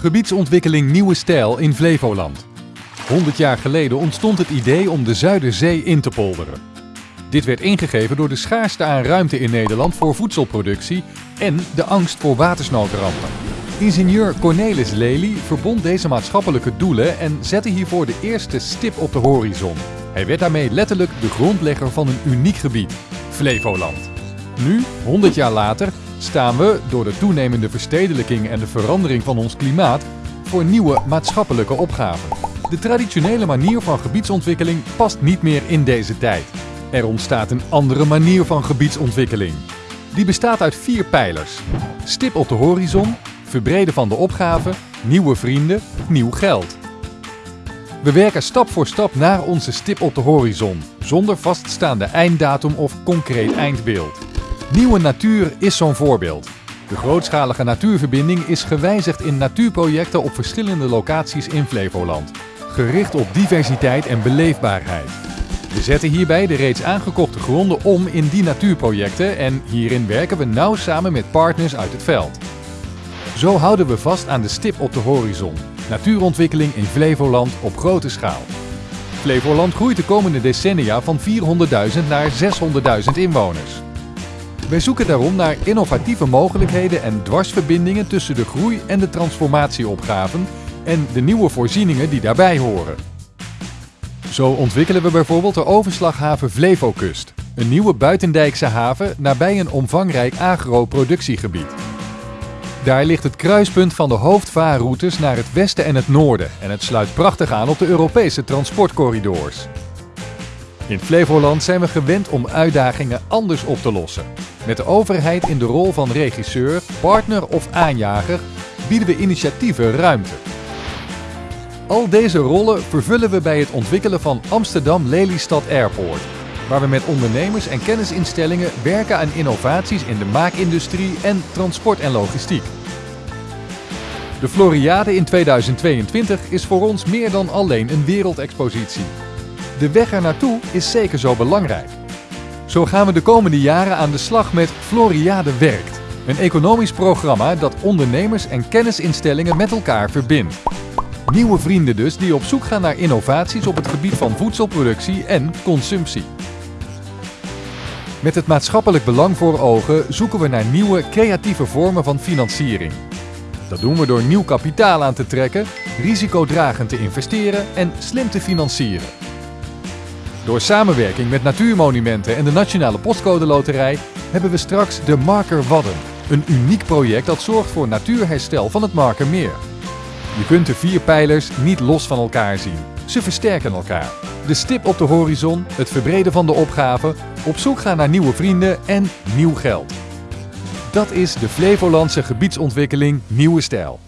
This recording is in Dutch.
Gebiedsontwikkeling Nieuwe Stijl in Flevoland. 100 jaar geleden ontstond het idee om de Zuiderzee in te polderen. Dit werd ingegeven door de schaarste aan ruimte in Nederland voor voedselproductie en de angst voor watersnoodrampen. Ingenieur Cornelis Lely verbond deze maatschappelijke doelen en zette hiervoor de eerste stip op de horizon. Hij werd daarmee letterlijk de grondlegger van een uniek gebied, Flevoland. Nu, 100 jaar later, staan we, door de toenemende verstedelijking en de verandering van ons klimaat, voor nieuwe maatschappelijke opgaven. De traditionele manier van gebiedsontwikkeling past niet meer in deze tijd. Er ontstaat een andere manier van gebiedsontwikkeling. Die bestaat uit vier pijlers. Stip op de horizon, verbreden van de opgave, nieuwe vrienden, nieuw geld. We werken stap voor stap naar onze stip op de horizon, zonder vaststaande einddatum of concreet eindbeeld. Nieuwe natuur is zo'n voorbeeld. De grootschalige natuurverbinding is gewijzigd in natuurprojecten op verschillende locaties in Flevoland, gericht op diversiteit en beleefbaarheid. We zetten hierbij de reeds aangekochte gronden om in die natuurprojecten en hierin werken we nauw samen met partners uit het veld. Zo houden we vast aan de stip op de horizon. Natuurontwikkeling in Flevoland op grote schaal. Flevoland groeit de komende decennia van 400.000 naar 600.000 inwoners. Wij zoeken daarom naar innovatieve mogelijkheden en dwarsverbindingen tussen de groei- en de transformatieopgaven en de nieuwe voorzieningen die daarbij horen. Zo ontwikkelen we bijvoorbeeld de overslaghaven Flevokust, een nieuwe buitendijkse haven nabij een omvangrijk agro-productiegebied. Daar ligt het kruispunt van de hoofdvaarroutes naar het westen en het noorden en het sluit prachtig aan op de Europese transportcorridors. In Flevoland zijn we gewend om uitdagingen anders op te lossen. Met de overheid in de rol van regisseur, partner of aanjager bieden we initiatieven ruimte. Al deze rollen vervullen we bij het ontwikkelen van Amsterdam Lelystad Airport, waar we met ondernemers en kennisinstellingen werken aan innovaties in de maakindustrie en transport en logistiek. De Floriade in 2022 is voor ons meer dan alleen een wereldexpositie. De weg er naartoe is zeker zo belangrijk. Zo gaan we de komende jaren aan de slag met Floriade Werkt, een economisch programma dat ondernemers en kennisinstellingen met elkaar verbindt. Nieuwe vrienden dus die op zoek gaan naar innovaties op het gebied van voedselproductie en consumptie. Met het maatschappelijk belang voor ogen zoeken we naar nieuwe creatieve vormen van financiering. Dat doen we door nieuw kapitaal aan te trekken, risicodragend te investeren en slim te financieren. Door samenwerking met Natuurmonumenten en de Nationale Postcode Loterij hebben we straks de Marker Wadden. Een uniek project dat zorgt voor natuurherstel van het Markermeer. Je kunt de vier pijlers niet los van elkaar zien. Ze versterken elkaar. De stip op de horizon, het verbreden van de opgave, op zoek gaan naar nieuwe vrienden en nieuw geld. Dat is de Flevolandse gebiedsontwikkeling Nieuwe Stijl.